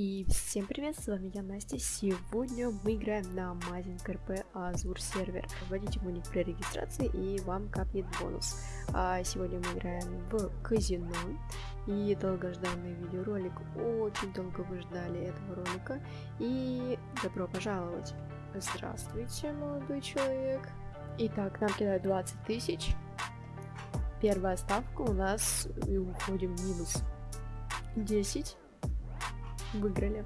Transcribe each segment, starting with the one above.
И всем привет, с вами я, Настя. Сегодня мы играем на Мазинг РП Азур сервер. Вводите мой ник при регистрации и вам капнет бонус. А сегодня мы играем в казино. И долгожданный видеоролик. Очень долго вы ждали этого ролика. И добро пожаловать. Здравствуйте, молодой человек. Итак, нам кидают 20 тысяч. Первая ставка у нас и уходим минус 10 выиграли.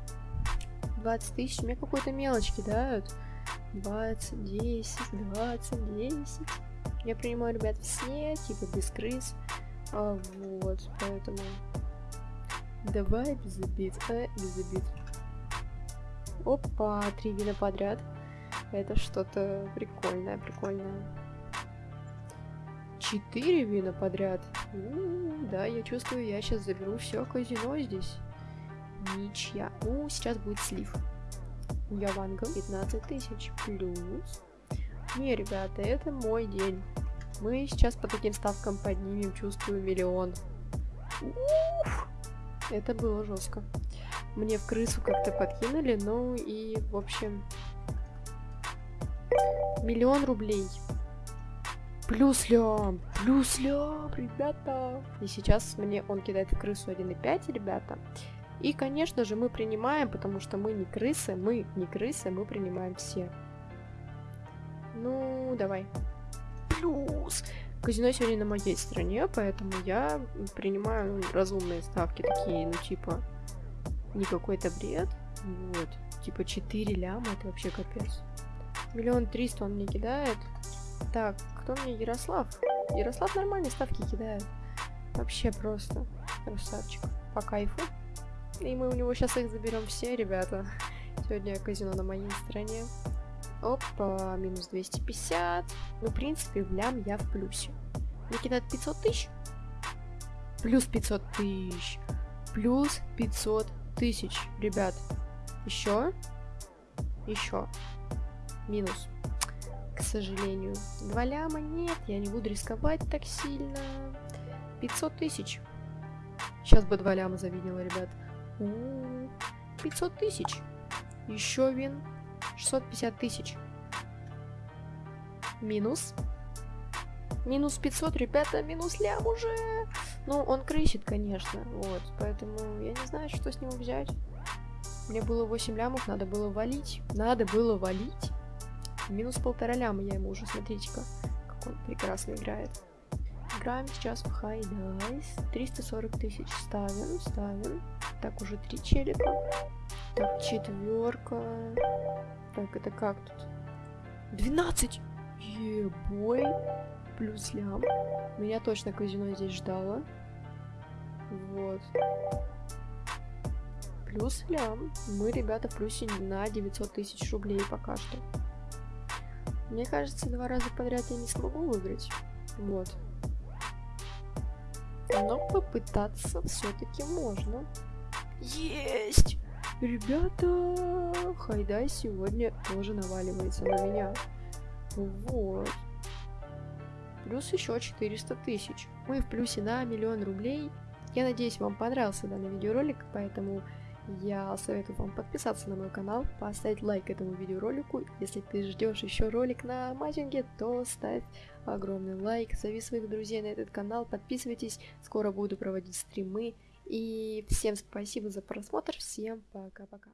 20 тысяч, мне какой-то мелочь кидают. 20, 10, 20, 10. Я принимаю, ребят, все, типа без крыс. А, вот, поэтому... Давай без обид, а, без обид. Опа, три вина подряд. Это что-то прикольное, прикольное. Четыре вина подряд. -у -у, да, я чувствую, я сейчас заберу все казино здесь. Ничья. Ну, сейчас будет слив. У Яванга 15 тысяч плюс. Не, ребята, это мой день. Мы сейчас по таким ставкам поднимем, чувствую, миллион. Уф! Это было жестко. Мне в крысу как-то подкинули, ну и, в общем, миллион рублей. Плюс лям, плюс лям, ребята. И сейчас мне он кидает в крысу 1,5, ребята. И, конечно же, мы принимаем, потому что мы не крысы, мы не крысы, мы принимаем все. Ну, давай. Плюс! Казино сегодня на моей стороне, поэтому я принимаю разумные ставки, такие, ну, типа, не какой-то бред. Вот. Типа 4 ляма, это вообще капец. Миллион триста он мне кидает. Так, кто мне? Ярослав. Ярослав нормальные ставки кидает. Вообще просто красавчик. По кайфу. И мы у него сейчас их заберем все, ребята. Сегодня казино на моей стороне. Опа, минус 250. Ну, в принципе, в лям я в плюсе. Мне кидают 500 тысяч. Плюс 500 тысяч. Плюс 500 тысяч, ребят. Еще. Еще. Минус. К сожалению. Два ляма нет, я не буду рисковать так сильно. 500 тысяч. Сейчас бы два ляма завидела, ребят. 500 тысяч. Еще вин. 650 тысяч. Минус. Минус 500, ребята, минус лям уже. Ну, он крысит, конечно. Вот, поэтому я не знаю, что с него взять. Мне было 8 лямов, надо было валить. Надо было валить. Минус полтора ляма я ему уже, смотрите-ка, как он прекрасно играет. Играем сейчас в High Dice. 340 тысяч ставим, ставим. Так, уже три челика. Так, четверка. Так, это как тут? 12! Ебой. Плюс лям. Меня точно казино здесь ждало. Вот. Плюс лям. Мы, ребята, в плюсе на 900 тысяч рублей пока что. Мне кажется, два раза подряд я не смогу выиграть. Вот. Но попытаться все-таки можно. Есть! Ребята, Хайдай сегодня тоже наваливается на меня. Вот. Плюс еще 400 тысяч. Мы в плюсе на миллион рублей. Я надеюсь, вам понравился данный видеоролик, поэтому я советую вам подписаться на мой канал, поставить лайк этому видеоролику. Если ты ждешь еще ролик на матчинге, то ставь огромный лайк, зови своих друзей на этот канал, подписывайтесь, скоро буду проводить стримы. И всем спасибо за просмотр, всем пока-пока.